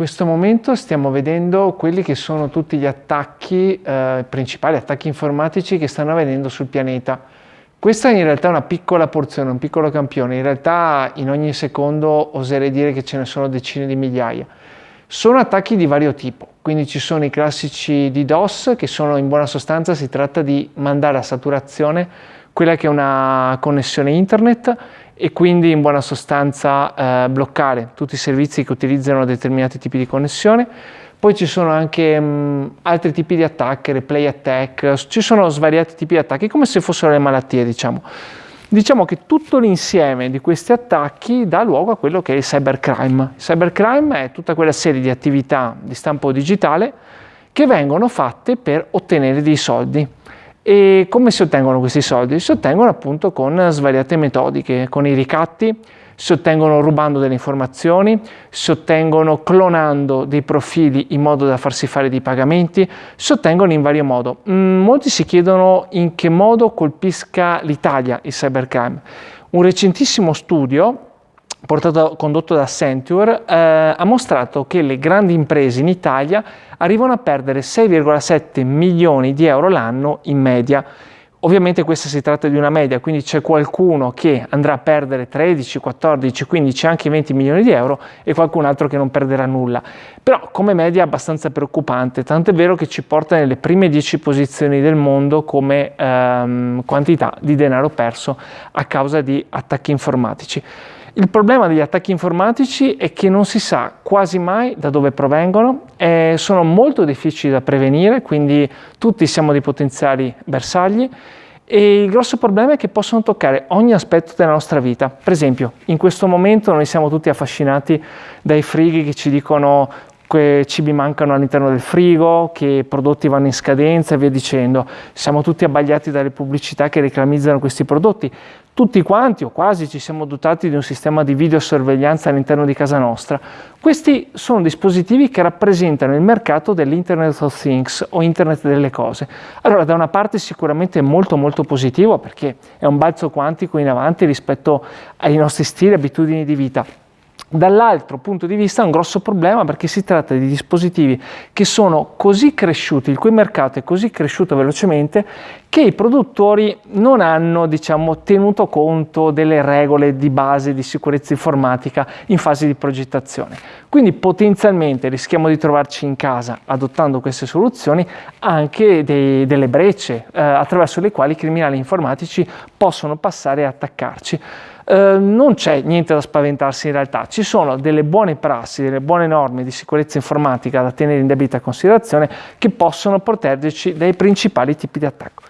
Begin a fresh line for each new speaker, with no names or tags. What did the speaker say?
questo momento stiamo vedendo quelli che sono tutti gli attacchi, eh, principali attacchi informatici che stanno avvenendo sul pianeta. Questa in realtà è una piccola porzione, un piccolo campione, in realtà in ogni secondo oserei dire che ce ne sono decine di migliaia. Sono attacchi di vario tipo, quindi ci sono i classici DDoS che sono in buona sostanza si tratta di mandare a saturazione quella che è una connessione internet e quindi in buona sostanza eh, bloccare tutti i servizi che utilizzano determinati tipi di connessione. Poi ci sono anche mh, altri tipi di attacchi, replay attack, ci sono svariati tipi di attacchi, come se fossero le malattie, diciamo. Diciamo che tutto l'insieme di questi attacchi dà luogo a quello che è il cybercrime. Il cybercrime è tutta quella serie di attività di stampo digitale che vengono fatte per ottenere dei soldi. E come si ottengono questi soldi? Si ottengono appunto con svariate metodiche, con i ricatti, si ottengono rubando delle informazioni, si ottengono clonando dei profili in modo da farsi fare dei pagamenti, si ottengono in vario modo. Mm, molti si chiedono in che modo colpisca l'Italia il cybercrime. Un recentissimo studio portato, condotto da Accenture, eh, ha mostrato che le grandi imprese in Italia arrivano a perdere 6,7 milioni di euro l'anno in media. Ovviamente questa si tratta di una media, quindi c'è qualcuno che andrà a perdere 13, 14, 15, anche 20 milioni di euro e qualcun altro che non perderà nulla. Però come media è abbastanza preoccupante, tanto è vero che ci porta nelle prime 10 posizioni del mondo come ehm, quantità di denaro perso a causa di attacchi informatici. Il problema degli attacchi informatici è che non si sa quasi mai da dove provengono, eh, sono molto difficili da prevenire, quindi tutti siamo dei potenziali bersagli e il grosso problema è che possono toccare ogni aspetto della nostra vita. Per esempio, in questo momento noi siamo tutti affascinati dai frighi che ci dicono che cibi mancano all'interno del frigo, che prodotti vanno in scadenza e via dicendo. Siamo tutti abbagliati dalle pubblicità che reclamizzano questi prodotti. Tutti quanti o quasi ci siamo dotati di un sistema di videosorveglianza all'interno di casa nostra. Questi sono dispositivi che rappresentano il mercato dell'Internet of Things o Internet delle cose. Allora da una parte sicuramente molto molto positivo perché è un balzo quantico in avanti rispetto ai nostri stili e abitudini di vita Dall'altro punto di vista è un grosso problema perché si tratta di dispositivi che sono così cresciuti, il cui mercato è così cresciuto velocemente che i produttori non hanno diciamo, tenuto conto delle regole di base di sicurezza informatica in fase di progettazione. Quindi potenzialmente rischiamo di trovarci in casa, adottando queste soluzioni, anche dei, delle brecce eh, attraverso le quali i criminali informatici possono passare e attaccarci. Eh, non c'è niente da spaventarsi in realtà, ci sono delle buone prassi, delle buone norme di sicurezza informatica da tenere in debita considerazione che possono proteggerci dai principali tipi di attacco.